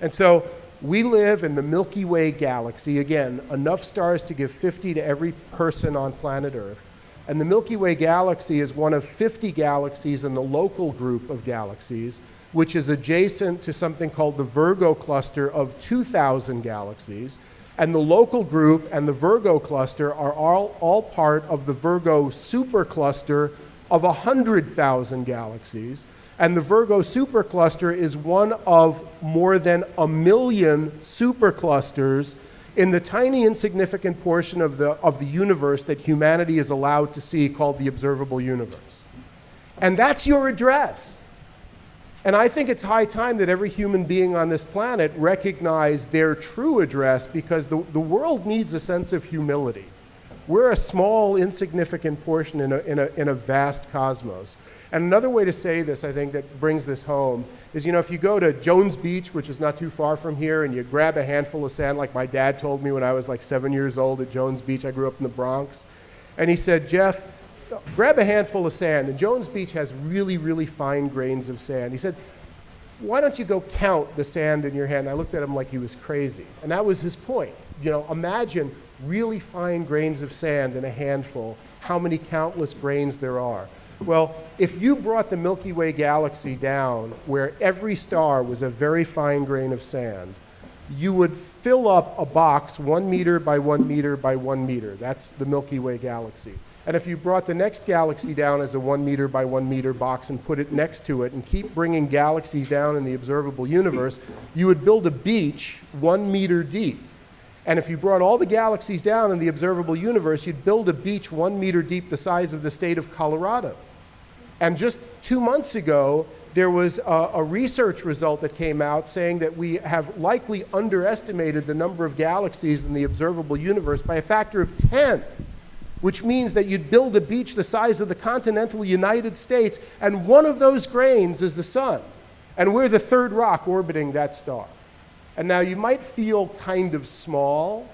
And so we live in the Milky Way galaxy, again, enough stars to give 50 to every person on planet Earth. And the Milky Way galaxy is one of 50 galaxies in the local group of galaxies, which is adjacent to something called the Virgo cluster of 2,000 galaxies. And the local group and the Virgo cluster are all, all part of the Virgo supercluster of 100,000 galaxies. And the Virgo supercluster is one of more than a million superclusters in the tiny insignificant portion of the, of the universe that humanity is allowed to see called the observable universe. And that's your address. And I think it's high time that every human being on this planet recognize their true address because the, the world needs a sense of humility. We're a small, insignificant portion in a, in, a, in a vast cosmos. And another way to say this, I think, that brings this home is you know, if you go to Jones Beach, which is not too far from here, and you grab a handful of sand, like my dad told me when I was like seven years old at Jones Beach, I grew up in the Bronx, and he said, Jeff, grab a handful of sand. And Jones Beach has really, really fine grains of sand. He said, why don't you go count the sand in your hand? And I looked at him like he was crazy. And that was his point. You know, imagine really fine grains of sand in a handful, how many countless grains there are. Well, if you brought the Milky Way galaxy down where every star was a very fine grain of sand, you would fill up a box one meter by one meter by one meter. That's the Milky Way galaxy. And if you brought the next galaxy down as a one meter by one meter box and put it next to it and keep bringing galaxies down in the observable universe, you would build a beach one meter deep. And if you brought all the galaxies down in the observable universe, you'd build a beach one meter deep the size of the state of Colorado. And just two months ago, there was a, a research result that came out saying that we have likely underestimated the number of galaxies in the observable universe by a factor of 10 which means that you'd build a beach the size of the continental United States, and one of those grains is the sun. And we're the third rock orbiting that star. And now you might feel kind of small,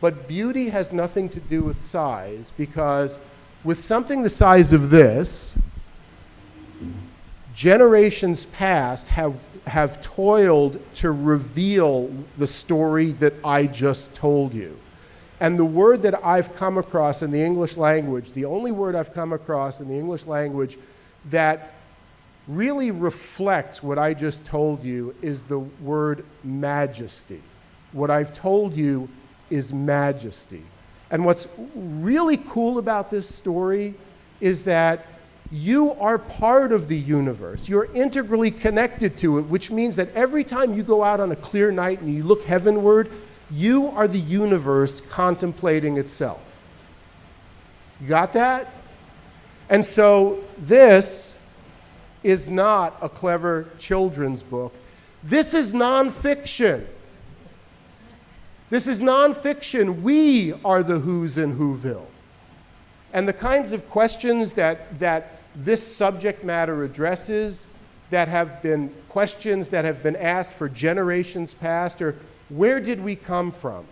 but beauty has nothing to do with size because with something the size of this, generations past have, have toiled to reveal the story that I just told you. And the word that I've come across in the English language, the only word I've come across in the English language that really reflects what I just told you is the word majesty. What I've told you is majesty. And what's really cool about this story is that you are part of the universe. You're integrally connected to it, which means that every time you go out on a clear night and you look heavenward, you are the universe contemplating itself. You got that? And so this is not a clever children's book. This is nonfiction. This is nonfiction. We are the who's in Whoville. And the kinds of questions that, that this subject matter addresses, that have been questions that have been asked for generations past, or where did we come from?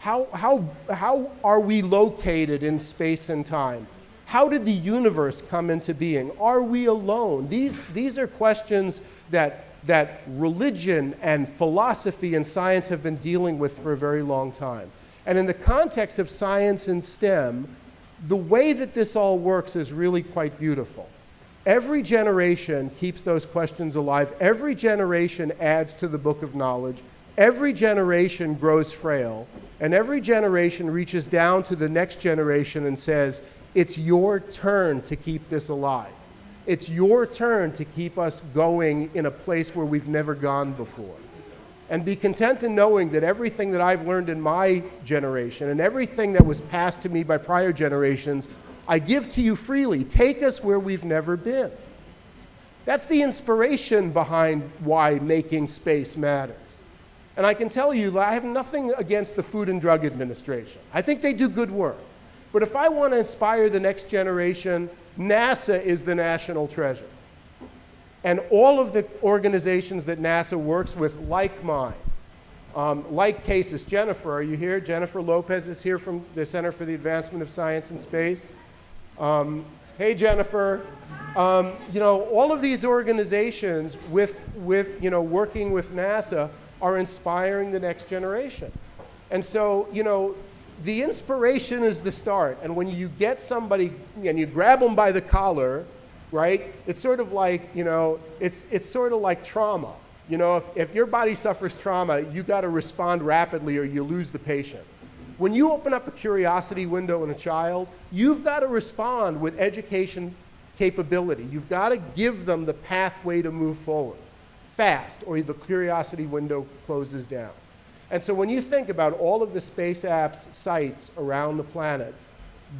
How, how, how are we located in space and time? How did the universe come into being? Are we alone? These, these are questions that, that religion and philosophy and science have been dealing with for a very long time. And in the context of science and STEM, the way that this all works is really quite beautiful. Every generation keeps those questions alive. Every generation adds to the book of knowledge. Every generation grows frail, and every generation reaches down to the next generation and says, It's your turn to keep this alive. It's your turn to keep us going in a place where we've never gone before. And be content in knowing that everything that I've learned in my generation and everything that was passed to me by prior generations, I give to you freely. Take us where we've never been. That's the inspiration behind why making space matters. And I can tell you, that I have nothing against the Food and Drug Administration. I think they do good work. But if I want to inspire the next generation, NASA is the national treasure. And all of the organizations that NASA works with, like mine, um, like CASIS. Jennifer, are you here? Jennifer Lopez is here from the Center for the Advancement of Science and Space. Um, hey, Jennifer. Um, you know, all of these organizations with, with, you know, working with NASA are inspiring the next generation. And so, you know, the inspiration is the start. And when you get somebody and you grab them by the collar, right, it's sort of like, you know, it's, it's sort of like trauma. You know, if, if your body suffers trauma, you got to respond rapidly or you lose the patient. When you open up a curiosity window in a child, you've got to respond with education capability. You've got to give them the pathway to move forward fast or the curiosity window closes down. And so when you think about all of the space apps sites around the planet,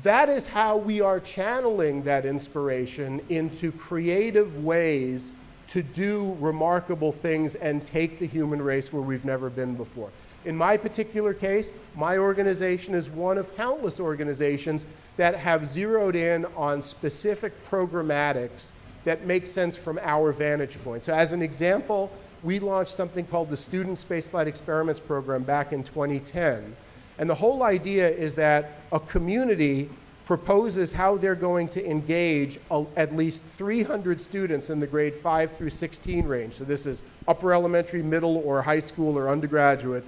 that is how we are channeling that inspiration into creative ways to do remarkable things and take the human race where we've never been before. In my particular case, my organization is one of countless organizations that have zeroed in on specific programmatics that makes sense from our vantage point. So as an example, we launched something called the Student Spaceflight Experiments Program back in 2010. And the whole idea is that a community proposes how they're going to engage a, at least 300 students in the grade 5 through 16 range. So this is upper elementary, middle, or high school or undergraduate.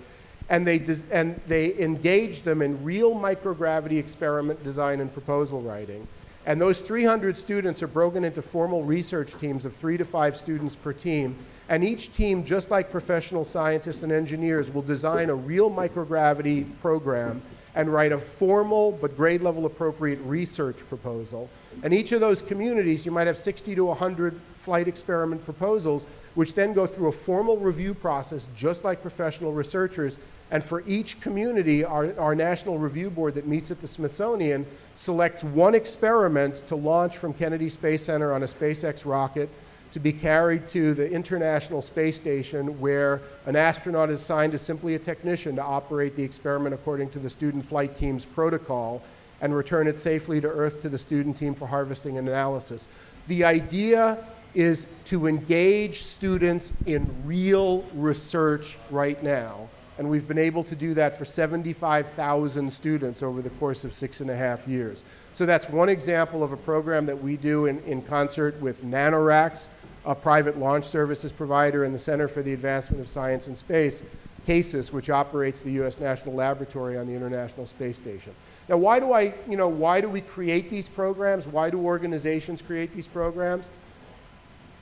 And they, and they engage them in real microgravity experiment design and proposal writing. And those 300 students are broken into formal research teams of three to five students per team. And each team, just like professional scientists and engineers, will design a real microgravity program and write a formal but grade level appropriate research proposal. And each of those communities, you might have 60 to 100 flight experiment proposals, which then go through a formal review process, just like professional researchers. And for each community, our, our National Review Board that meets at the Smithsonian selects one experiment to launch from Kennedy Space Center on a SpaceX rocket to be carried to the International Space Station where an astronaut is assigned to simply a technician to operate the experiment according to the student flight team's protocol and return it safely to Earth to the student team for harvesting and analysis. The idea is to engage students in real research right now. And we've been able to do that for 75,000 students over the course of six and a half years. So that's one example of a program that we do in, in concert with NanoRacks, a private launch services provider in the Center for the Advancement of Science and Space, CASIS, which operates the U.S. National Laboratory on the International Space Station. Now, why do I, you know, why do we create these programs? Why do organizations create these programs?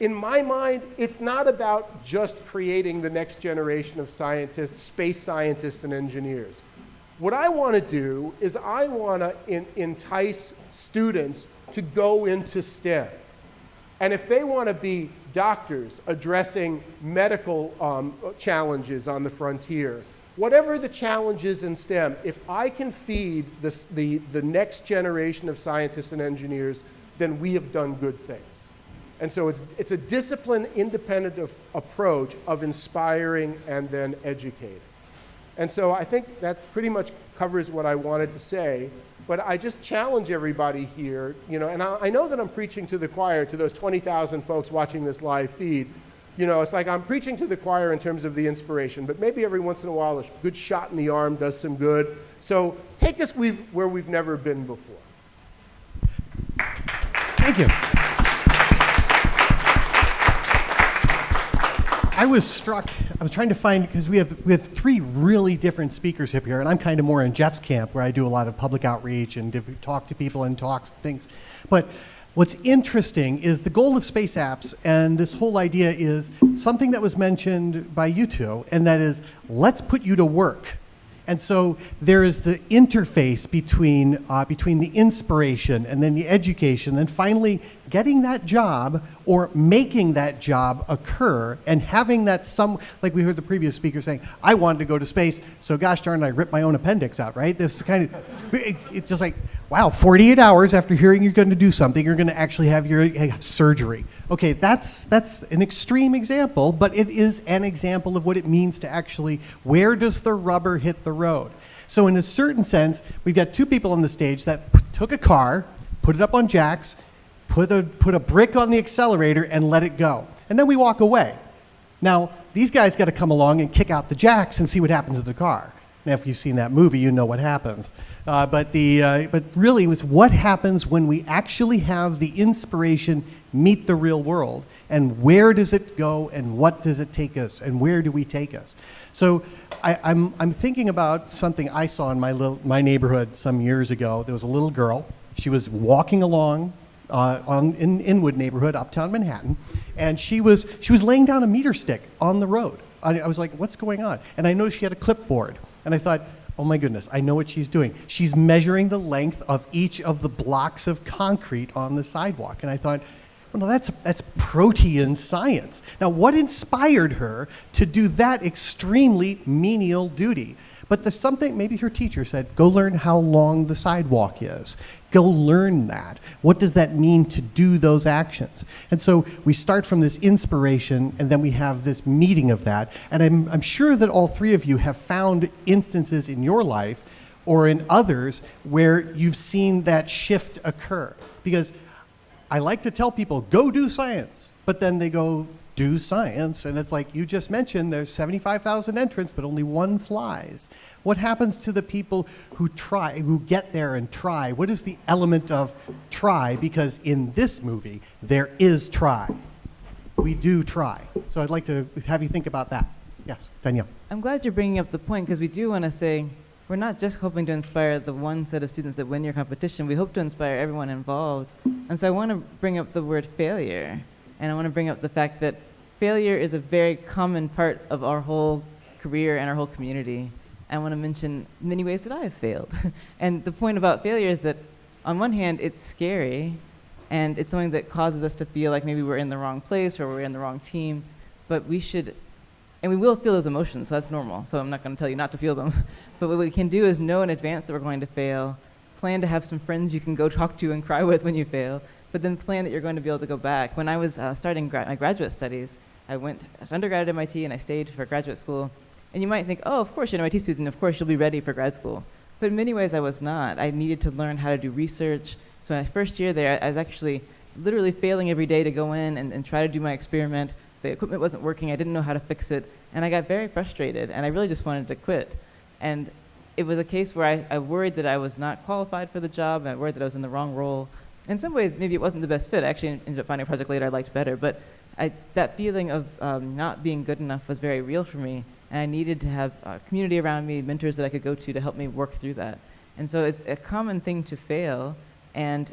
In my mind, it's not about just creating the next generation of scientists, space scientists and engineers. What I want to do is I want to entice students to go into STEM. And if they want to be doctors addressing medical um, challenges on the frontier, whatever the challenges in STEM, if I can feed this, the, the next generation of scientists and engineers, then we have done good things. And so it's, it's a discipline independent of, approach of inspiring and then educating. And so I think that pretty much covers what I wanted to say. But I just challenge everybody here, you know, and I, I know that I'm preaching to the choir, to those 20,000 folks watching this live feed. You know, it's like I'm preaching to the choir in terms of the inspiration, but maybe every once in a while a good shot in the arm does some good. So take us we've, where we've never been before. Thank you. I was struck. I was trying to find because we have we have three really different speakers up here, and I'm kind of more in Jeff's camp where I do a lot of public outreach and talk to people and talks and things. But what's interesting is the goal of space apps, and this whole idea is something that was mentioned by you two, and that is let's put you to work. And so there is the interface between, uh, between the inspiration and then the education, and finally getting that job or making that job occur and having that some, like we heard the previous speaker saying, I wanted to go to space, so gosh darn, I ripped my own appendix out, right? This kind of, it, it's just like, wow, 48 hours after hearing you're going to do something, you're going to actually have your have surgery. Okay, that's, that's an extreme example, but it is an example of what it means to actually, where does the rubber hit the road? So in a certain sense, we've got two people on the stage that took a car, put it up on jacks, put a, put a brick on the accelerator and let it go. And then we walk away. Now, these guys got to come along and kick out the jacks and see what happens to the car. Now, if you've seen that movie, you know what happens. Uh, but, the, uh, but really, it's what happens when we actually have the inspiration meet the real world, and where does it go, and what does it take us, and where do we take us? So I, am I'm, I'm thinking about something I saw in my, little, my neighborhood some years ago. There was a little girl. She was walking along uh, on, in Inwood neighborhood, uptown Manhattan, and she was, she was laying down a meter stick on the road. I, I was like, what's going on? And I noticed she had a clipboard. And I thought, oh my goodness, I know what she's doing. She's measuring the length of each of the blocks of concrete on the sidewalk. And I thought, well, that's, that's protean science. Now, what inspired her to do that extremely menial duty? But there's something, maybe her teacher said, go learn how long the sidewalk is. Go learn that. What does that mean to do those actions? And so we start from this inspiration and then we have this meeting of that. And I'm, I'm sure that all three of you have found instances in your life or in others where you've seen that shift occur. Because I like to tell people, go do science, but then they go do science, and it's like you just mentioned, there's 75,000 entrants, but only one flies. What happens to the people who try, who get there and try? What is the element of try? Because in this movie, there is try. We do try. So I'd like to have you think about that. Yes, Danielle. I'm glad you're bringing up the point because we do want to say we're not just hoping to inspire the one set of students that win your competition. We hope to inspire everyone involved. And so I want to bring up the word failure. And I want to bring up the fact that failure is a very common part of our whole career and our whole community. I want to mention many ways that I have failed. and the point about failure is that on one hand, it's scary and it's something that causes us to feel like maybe we're in the wrong place or we're in the wrong team. But we should and we will feel those emotions, so that's normal. So I'm not going to tell you not to feel them. but what we can do is know in advance that we're going to fail, plan to have some friends you can go talk to and cry with when you fail, but then plan that you're going to be able to go back. When I was uh, starting gra- my graduate studies, I went to undergrad at MIT and I stayed for graduate school. And you might think, oh, of course, you're an MIT student, of course, you'll be ready for grad school. But in many ways, I was not. I needed to learn how to do research. So my first year there, I was actually literally failing every day to go in and, and try to do my experiment. The equipment wasn't working, I didn't know how to fix it, and I got very frustrated, and I really just wanted to quit. And it was a case where I, I worried that I was not qualified for the job, I worried that I was in the wrong role. In some ways, maybe it wasn't the best fit. I actually ended up finding a project later I liked better, but I, that feeling of um, not being good enough was very real for me, and I needed to have a community around me, mentors that I could go to to help me work through that. And so it's a common thing to fail, and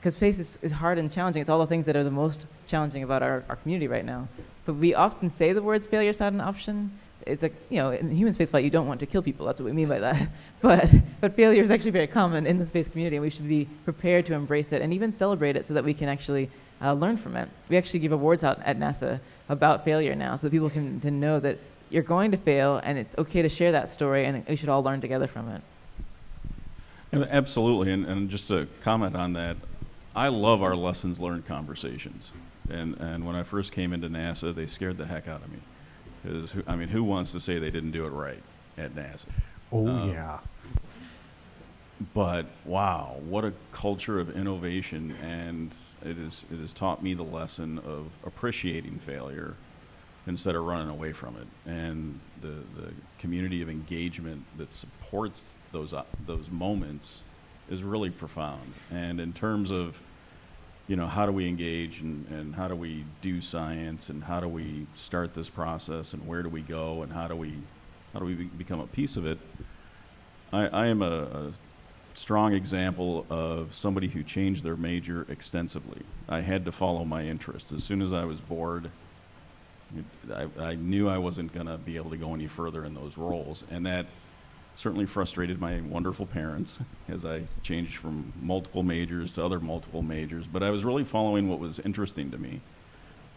because space is, is hard and challenging, it's all the things that are the most challenging about our, our community right now. But we often say the words failure is not an option. It's like, you know, in human spaceflight, you don't want to kill people. That's what we mean by that. but, but failure is actually very common in the space community, and we should be prepared to embrace it and even celebrate it so that we can actually uh, learn from it. We actually give awards out at NASA about failure now so that people can to know that you're going to fail and it's okay to share that story and we should all learn together from it. And Absolutely, and, and just to comment on that, I love our lessons learned conversations. And, and when I first came into NASA, they scared the heck out of me. Because, I mean, who wants to say they didn't do it right at NASA? Oh, Um, yeah. But wow, what a culture of innovation, and it, is, it has taught me the lesson of appreciating failure instead of running away from it. And the, the community of engagement that supports those, uh, those moments is really profound. And in terms of, you know, how do we engage and, and how do we do science and how do we start this process and where do we go and how do we, how do we be- become a piece of it, I, I am a, a strong example of somebody who changed their major extensively. I had to follow my interests. As soon as I was bored, I, I knew I wasn't going to be able to go any further in those roles. And that certainly frustrated my wonderful parents as I changed from multiple majors to other multiple majors. But I was really following what was interesting to me.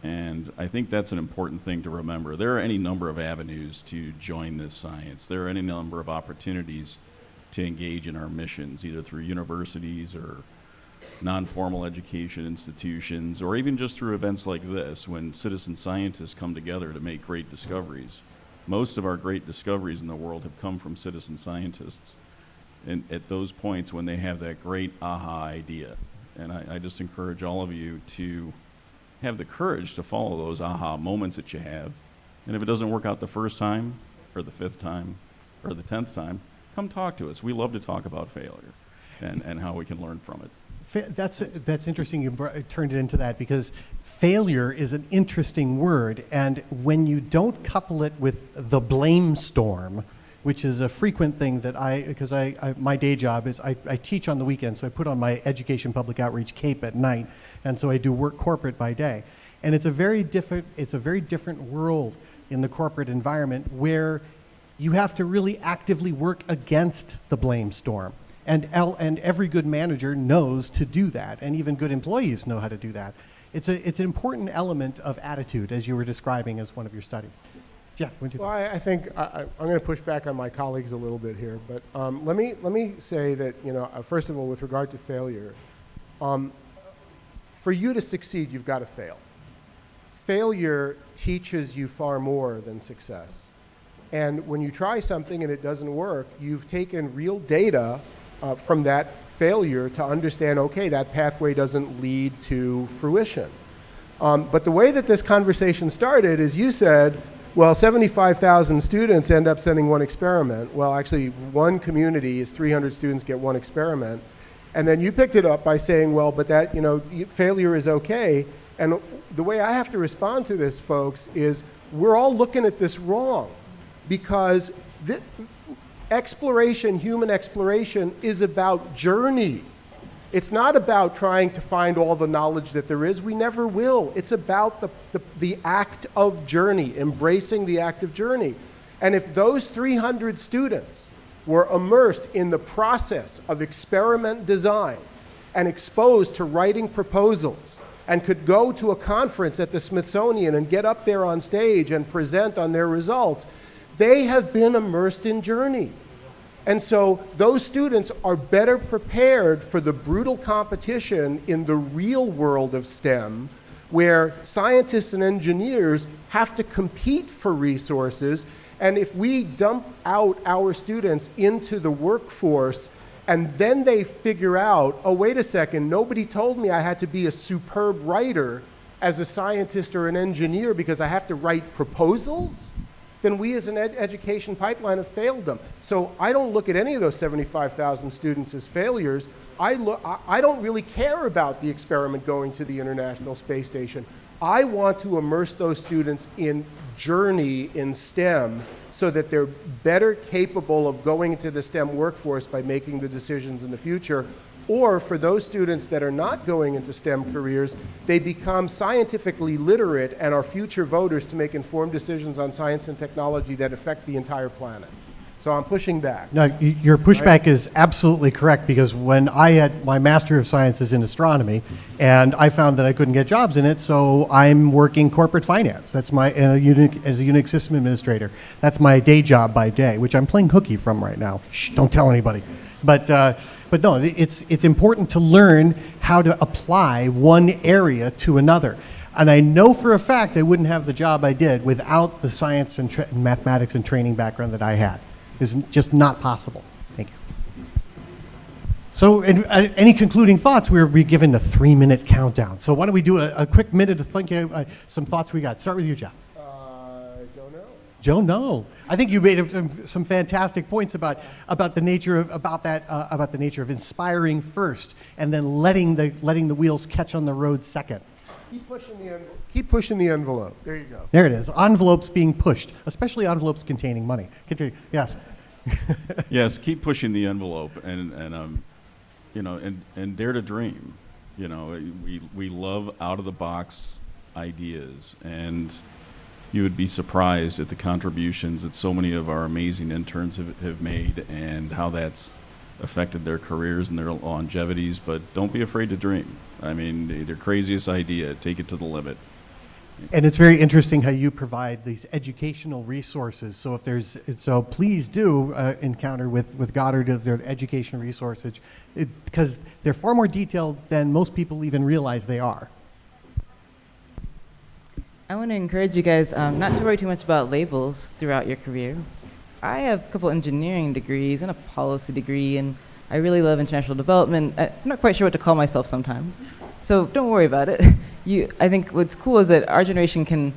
And I think that's an important thing to remember. There are any number of avenues to join this science. There are any number of opportunities to engage in our missions, either through universities or non-formal education institutions, or even just through events like this, when citizen scientists come together to make great discoveries. Most of our great discoveries in the world have come from citizen scientists, and at those points when they have that great aha idea. And I, I just encourage all of you to have the courage to follow those aha moments that you have. And if it doesn't work out the first time, or the fifth time, or the tenth time, come talk to us. We love to talk about failure and, and how we can learn from it. That's, that's interesting you turned it into that because failure is an interesting word. And when you don't couple it with the blame storm, which is a frequent thing that I, because I, I, my day job is I, I teach on the weekend, so I put on my education public outreach cape at night, and so I do work corporate by day. And it's a very different, it's a very different world in the corporate environment where you have to really actively work against the blame storm. And, el- and every good manager knows to do that, and even good employees know how to do that. It's, a, it's an important element of attitude, as you were describing as one of your studies. Jeff, what do you Well, I, I think I, I'm going to push back on my colleagues a little bit here, but um, let me let me say that you know uh, first of all, with regard to failure, um, for you to succeed, you've got to fail. Failure teaches you far more than success, and when you try something and it doesn't work, you've taken real data uh, from that failure to understand. Okay, that pathway doesn't lead to fruition. Um, but the way that this conversation started is you said, well, 75,000 students end up sending one experiment. Well, actually, one community is 300 students get one experiment. And then you picked it up by saying, well, but that, you know, failure is okay. And the way I have to respond to this, folks, is we're all looking at this wrong because thi- exploration, human exploration, is about journey. It's not about trying to find all the knowledge that there is. We never will. It's about the, the, the act of journey, embracing the act of journey. And if those 300 students were immersed in the process of experiment design and exposed to writing proposals and could go to a conference at the Smithsonian and get up there on stage and present on their results, they have been immersed in journey. And so those students are better prepared for the brutal competition in the real world of STEM, where scientists and engineers have to compete for resources. And if we dump out our students into the workforce and then they figure out, oh, wait a second, nobody told me I had to be a superb writer as a scientist or an engineer because I have to write proposals, then we as an ed- education pipeline have failed them. So I don't look at any of those 75,000 students as failures. I, look, I, I don't really care about the experiment going to the International Space Station. I want to immerse those students in journey in STEM so that they're better capable of going into the STEM workforce by making the decisions in the future. Or for those students that are not going into STEM careers, they become scientifically literate and are future voters to make informed decisions on science and technology that affect the entire planet. So I'm pushing back. No, your pushback is absolutely correct because when I had my Master of Sciences in astronomy, and I found that I couldn't get jobs in it, so I'm working corporate finance. That's my Unix, as a Unix system administrator. That's my day job by day, which I'm playing hooky from right now. Shh, don't tell anybody. But uh, but no, it's it's important to learn how to apply one area to another. And I know for a fact I wouldn't have the job I did without the science and, mathematics and training background that I had. It's just not possible. Thank you. So, and, uh, any concluding thoughts? We're be given a three-minute countdown. So, why don't we do a, a quick minute to think of uh, some thoughts we got? Start with you, Jeff. Uh, don't know. Joe, no. I think you made some, some fantastic points about, about the nature of about that uh, about the nature of inspiring first, and then letting the letting the wheels catch on the road second. Keep pushing the envelope. Keep pushing the envelope. There you go. There it is. Envelopes being pushed, especially envelopes containing money. Continue. Yes. yes, keep pushing the envelope and, and um, you know, and, and dare to dream. You know, we, we love out of the box ideas, and you would be surprised at the contributions that so many of our amazing interns have, have made and how that's affected their careers and their longevities. But don't be afraid to dream. I mean, their craziest idea, take it to the limit. And it's very interesting how you provide these educational resources. So if there's, so please do uh, encounter with, with Goddard of their education resources because they're far more detailed than most people even realize they are. I want to encourage you guys um, not to worry too much about labels throughout your career. I have a couple engineering degrees and a policy degree, and I really love international development. I'm not quite sure what to call myself sometimes, so don't worry about it. You, I think what's cool is that our generation can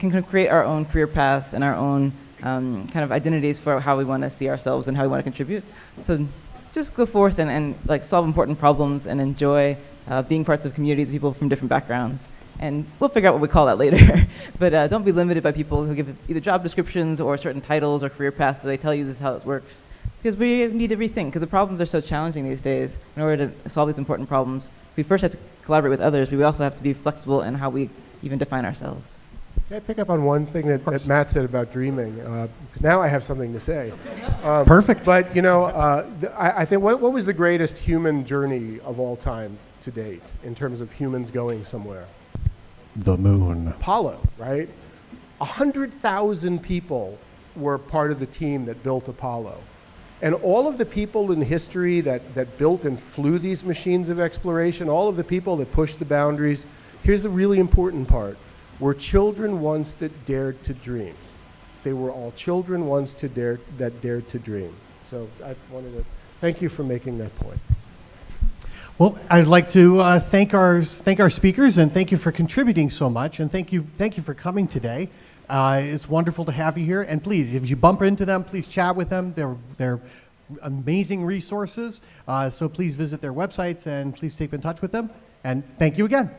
can create our own career paths and our own um, kind of identities for how we want to see ourselves and how we want to contribute. So just go forth and, and like solve important problems and enjoy uh, being parts of communities of people from different backgrounds. And we'll figure out what we call that later. but uh, don't be limited by people who give either job descriptions or certain titles or career paths that they tell you this is how it works. Because we need to rethink, because the problems are so challenging these days. In order to solve these important problems, we first have to collaborate with others, but we also have to be flexible in how we even define ourselves. Can I pick up on one thing that, that Matt said about dreaming? Uh, 'cause now I have something to say. Um, Perfect. But, you know, uh, th- I, I think what, what was the greatest human journey of all time to date in terms of humans going somewhere? The moon. Apollo, right? A hundred thousand people were part of the team that built Apollo. And all of the people in history that, that built and flew these machines of exploration, all of the people that pushed the boundaries, here's the really important part, were children once that dared to dream. They were all children once to dare, that dared to dream. So I wanted to thank you for making that point. Well, I'd like to uh, thank our thank our speakers and thank you for contributing so much and thank you thank you for coming today. Uh, it's wonderful to have you here and please, if you bump into them, please chat with them. They're they're amazing resources. Uh, so please visit their websites and please stay in touch with them. And thank you again.